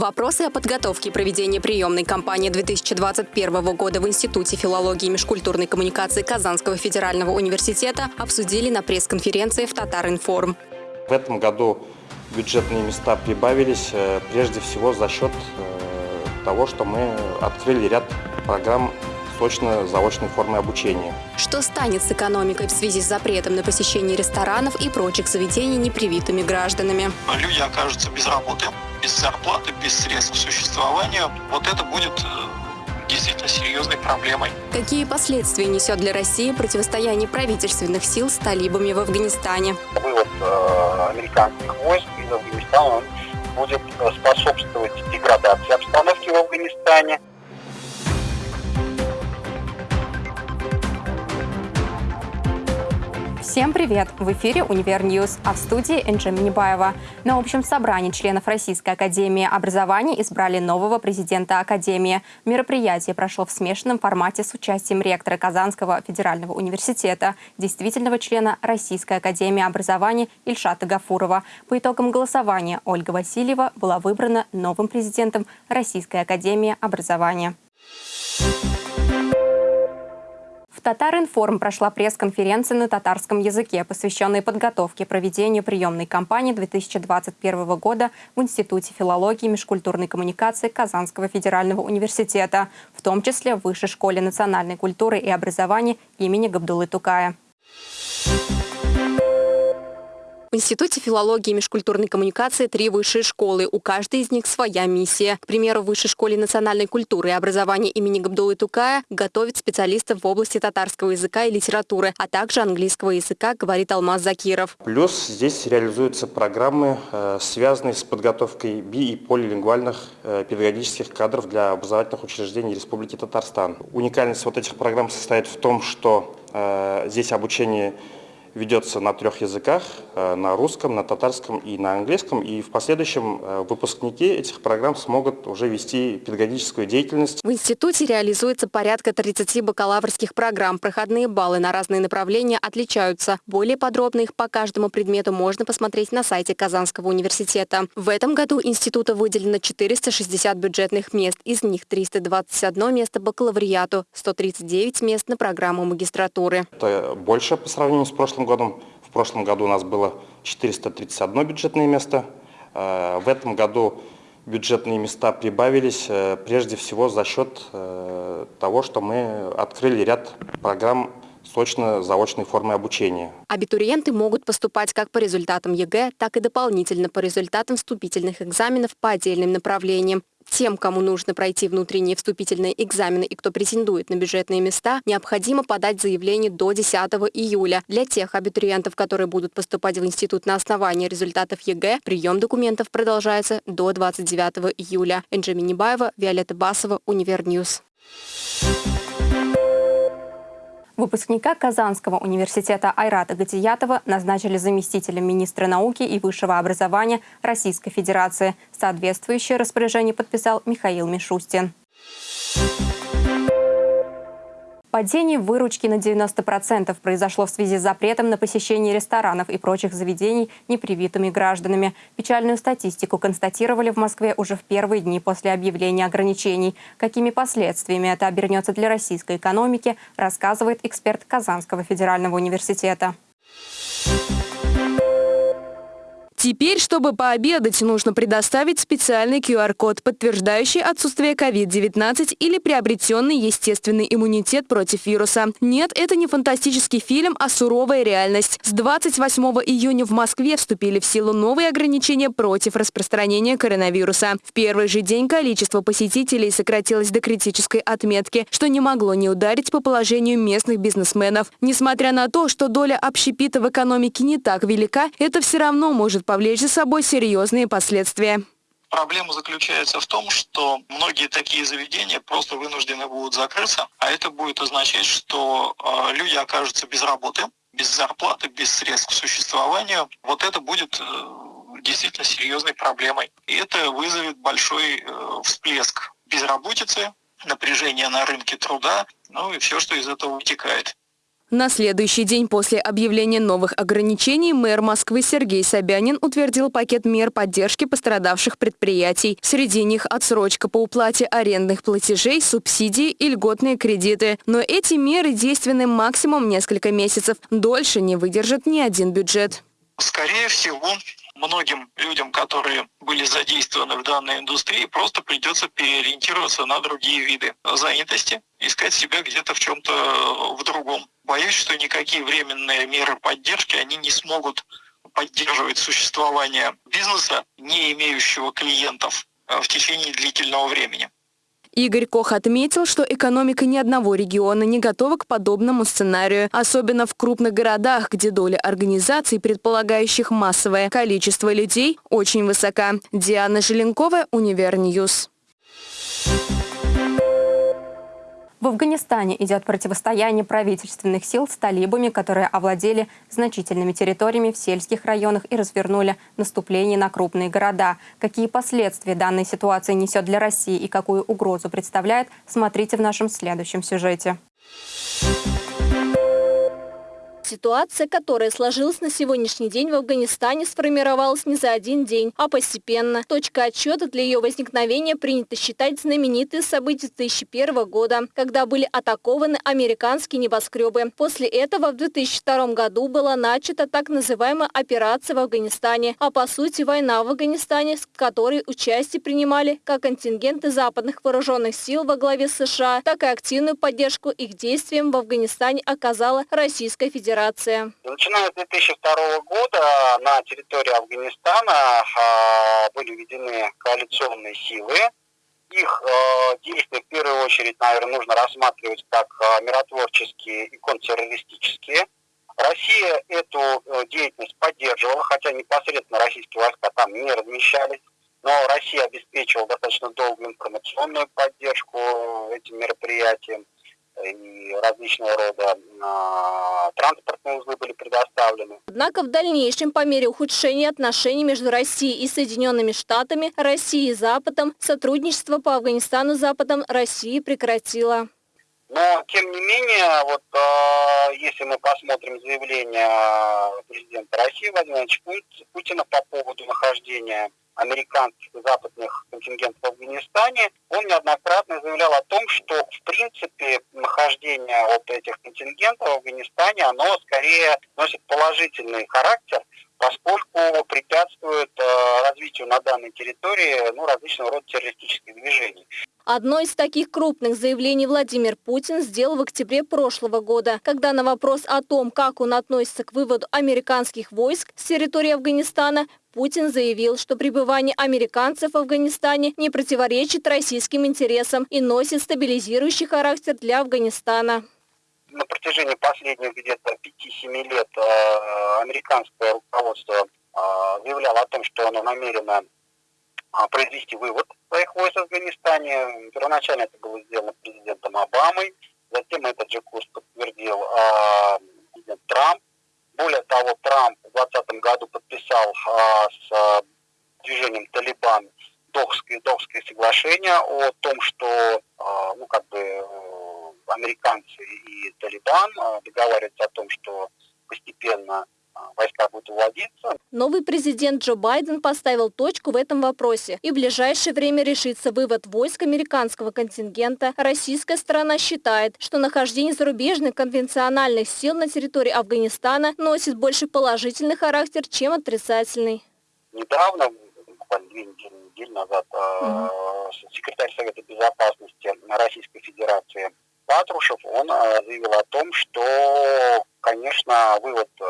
Вопросы о подготовке и проведении приемной кампании 2021 года в Институте филологии и межкультурной коммуникации Казанского федерального университета обсудили на пресс-конференции в Татаринформ. В этом году бюджетные места прибавились э, прежде всего за счет э, того, что мы открыли ряд программ сочно-заочной формы обучения. Что станет с экономикой в связи с запретом на посещение ресторанов и прочих заведений непривитыми гражданами? Люди окажутся без работы без зарплаты, без средств к существованию, вот это будет э, действительно серьезной проблемой. Какие последствия несет для России противостояние правительственных сил с талибами в Афганистане? Вывод э, американских войск из Афганистана будет э, способствовать деградации обстановки в Афганистане, Всем привет! В эфире «Универ News», а в студии Энджи Минибаева. На общем собрании членов Российской Академии Образования избрали нового президента Академии. Мероприятие прошло в смешанном формате с участием ректора Казанского федерального университета, действительного члена Российской Академии Образования Ильшата Гафурова. По итогам голосования Ольга Васильева была выбрана новым президентом Российской Академии Образования. В Татаринформ прошла пресс-конференция на татарском языке, посвященная подготовке проведению приемной кампании 2021 года в Институте филологии и межкультурной коммуникации Казанского федерального университета, в том числе в Высшей школе национальной культуры и образования имени Габдулы Тукая. В Институте филологии и межкультурной коммуникации три высшие школы. У каждой из них своя миссия. К примеру, в Высшей школе национальной культуры и образования имени Габдулы Тукая готовит специалистов в области татарского языка и литературы, а также английского языка, говорит Алмаз Закиров. Плюс здесь реализуются программы, э, связанные с подготовкой би- и полилингвальных э, педагогических кадров для образовательных учреждений Республики Татарстан. Уникальность вот этих программ состоит в том, что э, здесь обучение ведется на трех языках, э, на русском, на татарском и на английском. И в последующем э, выпускники этих программ смогут уже вести педагогическую деятельность. В институте реализуется порядка 30 бакалаврских программ. Проходные баллы на разные направления отличаются. Более подробно их по каждому предмету можно посмотреть на сайте Казанского университета. В этом году институту выделено 460 бюджетных мест. Из них 321 место бакалавриату, 139 мест на программу магистратуры. Это больше по сравнению с прошлым прошлым году. В прошлом году у нас было 431 бюджетное место. Э, в этом году бюджетные места прибавились э, прежде всего за счет э, того, что мы открыли ряд программ сочно-заочной формы обучения. Абитуриенты могут поступать как по результатам ЕГЭ, так и дополнительно по результатам вступительных экзаменов по отдельным направлениям. Тем, кому нужно пройти внутренние вступительные экзамены и кто претендует на бюджетные места, необходимо подать заявление до 10 июля. Для тех абитуриентов, которые будут поступать в институт на основании результатов ЕГЭ, прием документов продолжается до 29 июля. Энджи Минибаева, Виолетта Басова, Универ News. Выпускника Казанского университета Айрата Гатиятова назначили заместителем министра науки и высшего образования Российской Федерации. Соответствующее распоряжение подписал Михаил Мишустин. Падение выручки на 90% произошло в связи с запретом на посещение ресторанов и прочих заведений непривитыми гражданами. Печальную статистику констатировали в Москве уже в первые дни после объявления ограничений. Какими последствиями это обернется для российской экономики, рассказывает эксперт Казанского федерального университета. Теперь, чтобы пообедать, нужно предоставить специальный QR-код, подтверждающий отсутствие COVID-19 или приобретенный естественный иммунитет против вируса. Нет, это не фантастический фильм, а суровая реальность. С 28 июня в Москве вступили в силу новые ограничения против распространения коронавируса. В первый же день количество посетителей сократилось до критической отметки, что не могло не ударить по положению местных бизнесменов. Несмотря на то, что доля общепита в экономике не так велика, это все равно может повлечь за собой серьезные последствия. Проблема заключается в том, что многие такие заведения просто вынуждены будут закрыться, а это будет означать, что э, люди окажутся без работы, без зарплаты, без средств к существованию. Вот это будет э, действительно серьезной проблемой. И это вызовет большой э, всплеск безработицы, напряжения на рынке труда, ну и все, что из этого вытекает. На следующий день после объявления новых ограничений мэр Москвы Сергей Собянин утвердил пакет мер поддержки пострадавших предприятий. Среди них отсрочка по уплате арендных платежей, субсидии и льготные кредиты. Но эти меры действенны максимум несколько месяцев. Дольше не выдержит ни один бюджет. Скорее всего, многим людям, которые были задействованы в данной индустрии, просто придется переориентироваться на другие виды занятости, искать себя где-то в чем-то в другом. Боюсь, что никакие временные меры поддержки, они не смогут поддерживать существование бизнеса, не имеющего клиентов э, в течение длительного времени. Игорь Кох отметил, что экономика ни одного региона не готова к подобному сценарию, особенно в крупных городах, где доля организаций, предполагающих массовое количество людей, очень высока. Диана Желенкова, Универ News. В Афганистане идет противостояние правительственных сил с талибами, которые овладели значительными территориями в сельских районах и развернули наступление на крупные города. Какие последствия данной ситуации несет для России и какую угрозу представляет, смотрите в нашем следующем сюжете. Ситуация, которая сложилась на сегодняшний день в Афганистане, сформировалась не за один день, а постепенно. Точка отсчета для ее возникновения принято считать знаменитые события 2001 года, когда были атакованы американские небоскребы. После этого в 2002 году была начата так называемая операция в Афганистане, а по сути война в Афганистане, в которой участие принимали как контингенты западных вооруженных сил во главе США, так и активную поддержку их действиям в Афганистане оказала Российская Федерация операция? Начиная с 2002 года на территории Афганистана а, были введены коалиционные силы. Их а, действия в первую очередь, наверное, нужно рассматривать как а, миротворческие и контртеррористические. Россия эту деятельность поддерживала, хотя непосредственно российские войска там не размещались. Но Россия обеспечивала достаточно долгую информационную поддержку этим мероприятиям и различного рода э, транспортные узлы были предоставлены. Однако в дальнейшем, по мере ухудшения отношений между Россией и Соединенными Штатами, Россией и Западом, сотрудничество по Афганистану с Западом Россия прекратила. Но, тем не менее, вот э, если мы посмотрим заявление президента России Владимира Путина по поводу нахождения американских и западных контингентов в Афганистане, он неоднократно заявлял о том, что в принципе нахождение вот этих контингентов в Афганистане, оно скорее носит положительный характер, поскольку препятствует э, развитию на данной территории ну, различного рода террористических движений. Одно из таких крупных заявлений Владимир Путин сделал в октябре прошлого года, когда на вопрос о том, как он относится к выводу американских войск с территории Афганистана, Путин заявил, что пребывание американцев в Афганистане не противоречит российским интересам и носит стабилизирующий характер для Афганистана. На протяжении последних где-то 5-7 лет э, американское руководство э, заявляло о том, что оно намерено произвести вывод своих войск в Афганистане. Первоначально это было сделано президентом Обамой, затем этот же курс подтвердил президент Трамп. Более того, Трамп в 2020 году подписал а, с а, движением Талибан Дохское, Дохское соглашение о том, что а, ну, как бы, э, американцы и Талибан а, договариваются о том, что постепенно войска будут уводиться. Новый президент Джо Байден поставил точку в этом вопросе и в ближайшее время решится вывод войск американского контингента. Российская сторона считает, что нахождение зарубежных конвенциональных сил на территории Афганистана носит больше положительный характер, чем отрицательный. Недавно, буквально две недели, недели назад, угу. секретарь Совета Безопасности Российской Федерации Патрушев, он э, заявил о том, что, конечно, вывод э,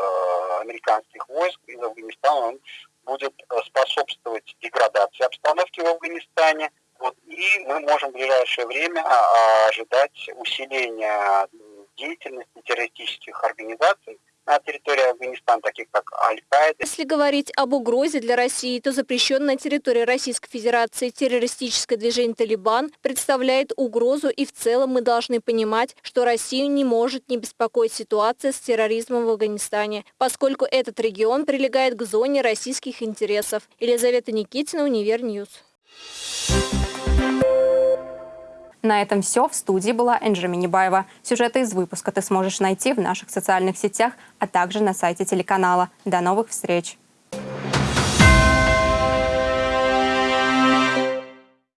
американских войск из Афганистана он будет э, способствовать деградации обстановки в Афганистане. Вот, и мы можем в ближайшее время а, ожидать усиления деятельности террористических организаций на территории Афганистана, таких как Аль-Каида. Если говорить об угрозе для России, то запрещенная на территории Российской Федерации террористическое движение «Талибан» представляет угрозу и в целом мы должны понимать, что Россию не может не беспокоить ситуация с терроризмом в Афганистане, поскольку этот регион прилегает к зоне российских интересов. Елизавета Никитина, Универ News. На этом все. В студии была Энджи Минибаева. Сюжеты из выпуска ты сможешь найти в наших социальных сетях, а также на сайте телеканала. До новых встреч!